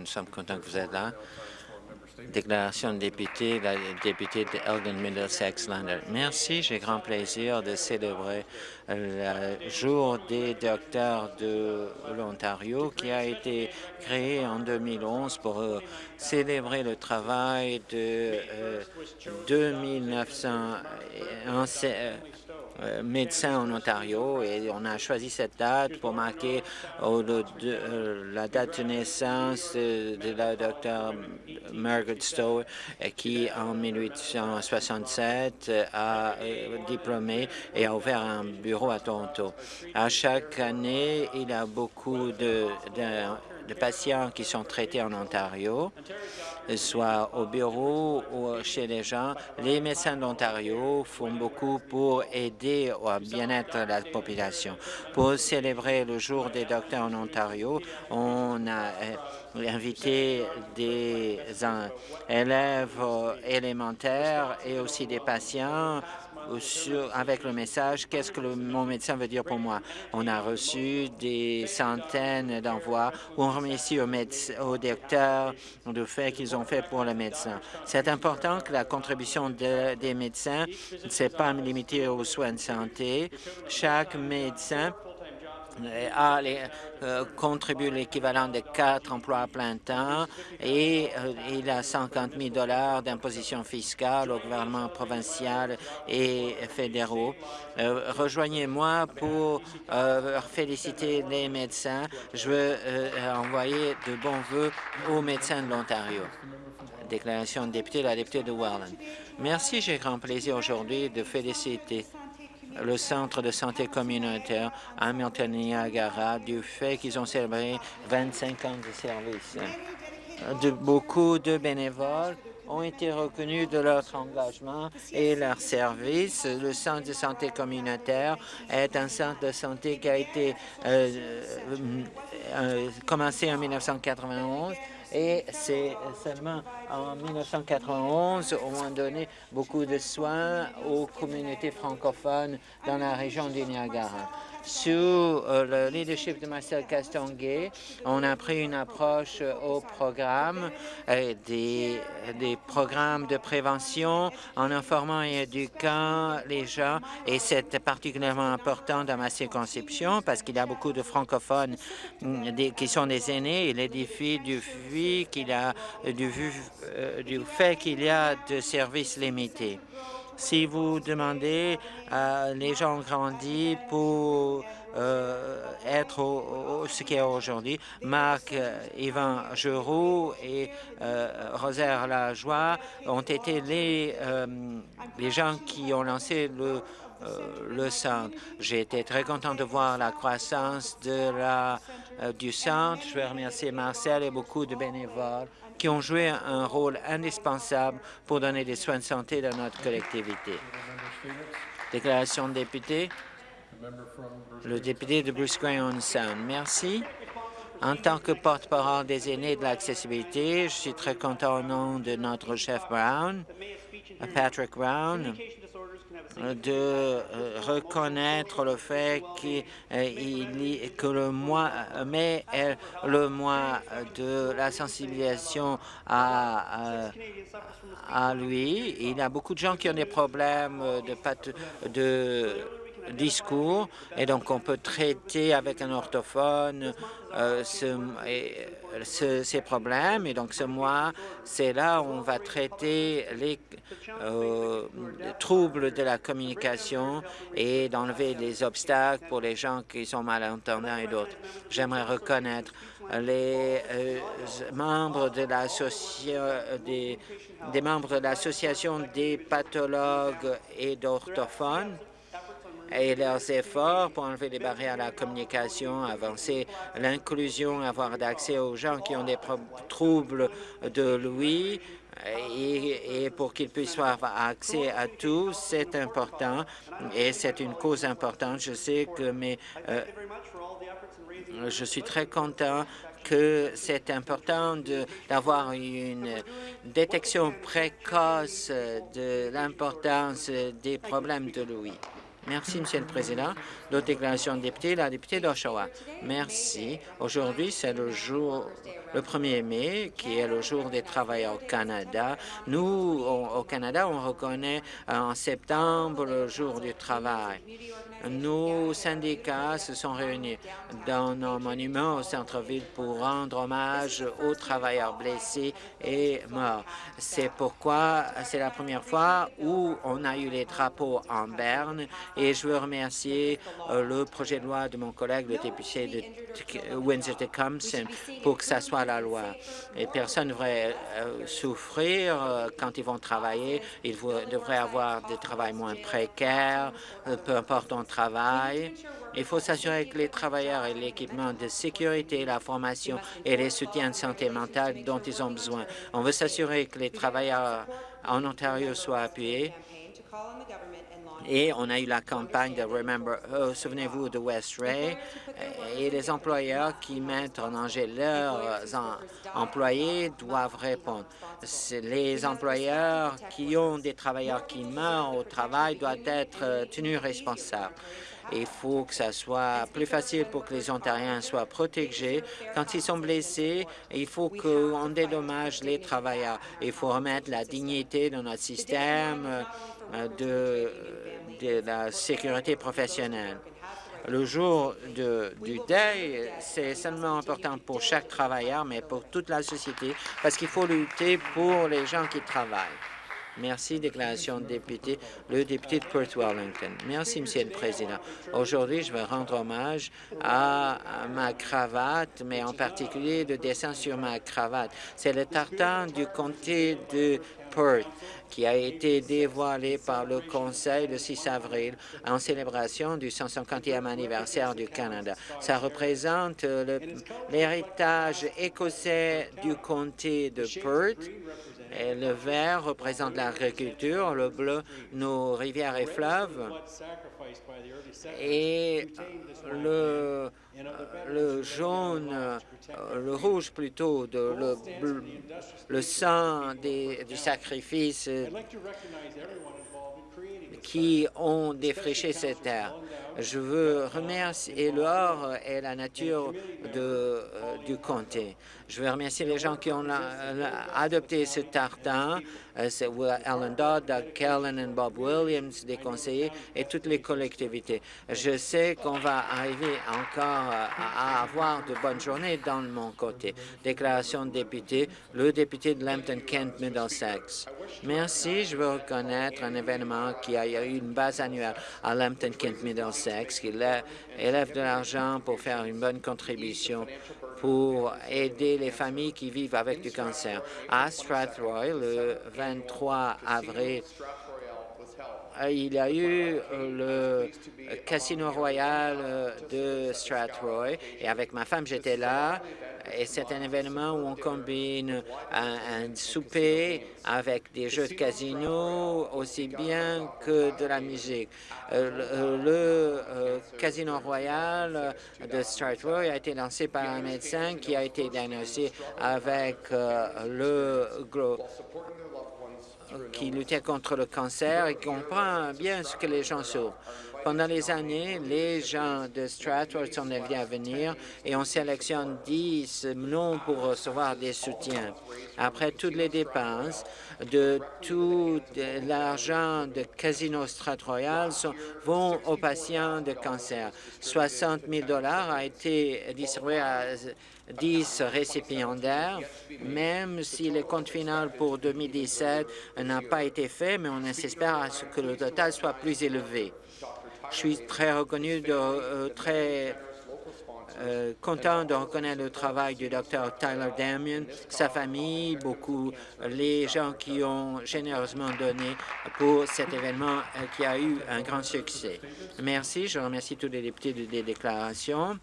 Nous sommes contents que vous êtes là. Déclaration de député, la députée de Elgin Middlesex Lander. Merci, j'ai grand plaisir de célébrer le jour des docteurs de l'Ontario qui a été créé en 2011 pour euh, célébrer le travail de 2900 euh, euh, médecins en Ontario et on a choisi cette date pour marquer euh, la date de naissance de, la docteure Margaret Stowe qui en 1867 a euh, diplômé et a ouvert un bureau à Toronto. À chaque année, il y a beaucoup de patients qui sont traités en Ontario soit au bureau ou chez les gens. Les médecins d'Ontario font beaucoup pour aider au bien-être de la population. Pour célébrer le jour des docteurs en Ontario, on a euh, invité des élèves élémentaires et aussi des patients avec le message « Qu'est-ce que mon médecin veut dire pour moi ?» On a reçu des centaines d'envois où on remercie aux, aux docteurs du fait qu'ils ont fait pour le médecin. C'est important que la contribution des médecins ne soit pas limitée aux soins de santé. Chaque médecin a les, euh, contribue l'équivalent de quatre emplois à plein temps et euh, il a 50 000 dollars d'imposition fiscale au gouvernement provincial et fédéraux. Euh, rejoignez-moi pour féliciter les médecins. Je veux envoyer de bons voeux aux médecins de l'Ontario. Déclaration de député, la députée de Welland. Merci, j'ai grand plaisir aujourd'hui de féliciter le Centre de santé communautaire Hamilton-Niagara du fait qu'ils ont célébré 25 ans de service. Beaucoup de bénévoles ont été reconnus de leur engagement et leur service. Le centre de santé communautaire est un centre de santé qui a été euh, euh, commencé en 1991 et c'est seulement en 1991 on a donné beaucoup de soins aux communautés francophones dans la région du Niagara. Sous euh, le leadership de Marcel Castonguay, on a pris une approche au programme, euh, des, programmes de prévention en informant et éduquant les gens, et c'est particulièrement important dans ma circonscription parce qu'il y a beaucoup de francophones mm, qui sont des aînés et les défis a, du, euh, du fait qu'il y a de services limités. Si vous demandez, euh, les gens ont grandi pour euh, être ce qui est aujourd'hui. Marc euh, Yvan Giroux et Rosaire Lajoie ont été les gens qui ont lancé le, le centre. J'ai été très content de voir la croissance de la, du centre. Je veux remercier Marcel et beaucoup de bénévoles qui ont joué un rôle indispensable pour donner des soins de santé dans notre collectivité. Déclaration de député. Le député de Bruce Gray Sound. Merci. En tant que porte-parole des aînés de l'accessibilité, je suis très content au nom de notre chef Brown, Patrick Brown, de euh, reconnaître le fait qu'il euh, que le mois mai est le mois de la sensibilisation à, à, lui. Il y a beaucoup de gens qui ont des problèmes de, de discours. Et donc on peut traiter avec un orthophone euh, ce, ces problèmes. Et donc ce mois c'est là où on va traiter les, euh, troubles de la communication et d'enlever les obstacles pour les gens qui sont malentendants et d'autres. J'aimerais reconnaître les euh, membres de des, des membres de l'association des pathologues et d'orthophones et leurs efforts pour enlever les barrières à la communication, avancer l'inclusion, avoir d'accès aux gens qui ont des troubles de l'ouïe, et, pour qu'ils puissent avoir accès à tout, c'est important et c'est une cause importante. Je sais que mais euh, je suis très content que c'est important d'avoir une détection précoce de l'importance des problèmes de l'ouïe. Merci, Monsieur le Président. D'autres déclarations de député, la députée d'Oshawa. Merci. Aujourd'hui, c'est le jour le 1er mai, qui est le jour des travailleurs au Canada. Nous, au Canada, on reconnaît en septembre le jour du travail. Nos syndicats se sont réunis dans nos monuments au centre-ville pour rendre hommage aux travailleurs blessés et morts. C'est pourquoi c'est la première fois où on a eu les drapeaux en berne et je veux remercier euh, le projet de loi de mon collègue, le député de Windsor-Tecumseh, pour que ça soit la loi. Et personne ne devrait euh, souffrir euh, quand ils vont travailler. Ils devraient avoir des travail moins précaires, peu importe on travail. Il faut s'assurer que les travailleurs aient l'équipement de sécurité, la formation et les soutiens de santé mentale dont ils ont besoin. On veut s'assurer que les travailleurs en Ontario soient appuyés et on a eu la campagne de Remember, souvenez-vous de West Ray, et les employeurs qui mettent en danger leurs employés doivent répondre. Les employeurs qui ont des travailleurs qui meurent au travail doivent être euh, tenus responsables. Il faut que ça soit plus facile pour que les Ontariens soient protégés. Quand ils sont blessés, il faut qu'on dédommage les travailleurs. Il faut remettre la dignité dans notre système euh, de, de la sécurité professionnelle. Le jour du deuil, c'est seulement important pour chaque travailleur, mais pour toute la société, parce qu'il faut lutter pour les gens qui travaillent. Merci. Déclaration de député. Le député de Perth Wellington. Merci, Monsieur le Président. Aujourd'hui, je veux rendre hommage à, ma cravate, mais en particulier le dessin sur ma cravate. C'est le tartan du comté de Perth qui a été dévoilé par le Conseil le 6 avril en célébration du 150e anniversaire du Canada. Ça représente l'héritage écossais du comté de Perth le vert représente l'agriculture, le bleu, nos rivières et fleuves, et le, le jaune, le rouge plutôt, de, le, le sang des, du sacrifice qui ont défriché cette terre. Je veux remercier l'or et la nature euh, du comté. Je veux remercier les gens qui ont adopté ce tartan, euh, Alan Dodd, Doug Kellen et Bob Williams, des conseillers, et toutes les collectivités. Je sais qu'on va arriver encore à avoir de bonnes journées dans mon côté. Déclaration de député, le député de Lambton-Kent Middlesex. Merci. Je veux reconnaître un événement qui a eu une base annuelle à Lambton-Kent Middlesex, qui élève de l'argent pour faire une bonne contribution pour aider les familles qui vivent avec du cancer. À Strathroy, le 23 avril, il y a eu le Casino Royal de Strathroy et avec ma femme, j'étais là et c'est un événement où on combine un, souper avec des jeux de casino aussi bien que de la musique. Euh, le, euh, Casino Royal de Strathroy a été lancé par un médecin qui a été diagnostiqué avec euh, le gros qui luttait contre le cancer et comprend bien ce que les gens souffrent. Pendant les années, les gens de Stratford sont invités à venir et on sélectionne 10 noms pour recevoir des soutiens. Après toutes les dépenses, de tout l'argent de Casino Strat-Royal vont aux patients de cancer. 60 000 dollars a été distribué à 10 récipiendaires, même si le compte final pour 2017 n'a pas été fait, mais on espère que le total soit plus élevé. Je suis très reconnu, de, euh, très euh, content de reconnaître le travail du docteur Tyler Damien, sa famille, beaucoup les gens qui ont généreusement donné pour cet événement euh, qui a eu un grand succès. Merci. Je remercie tous les députés des déclarations.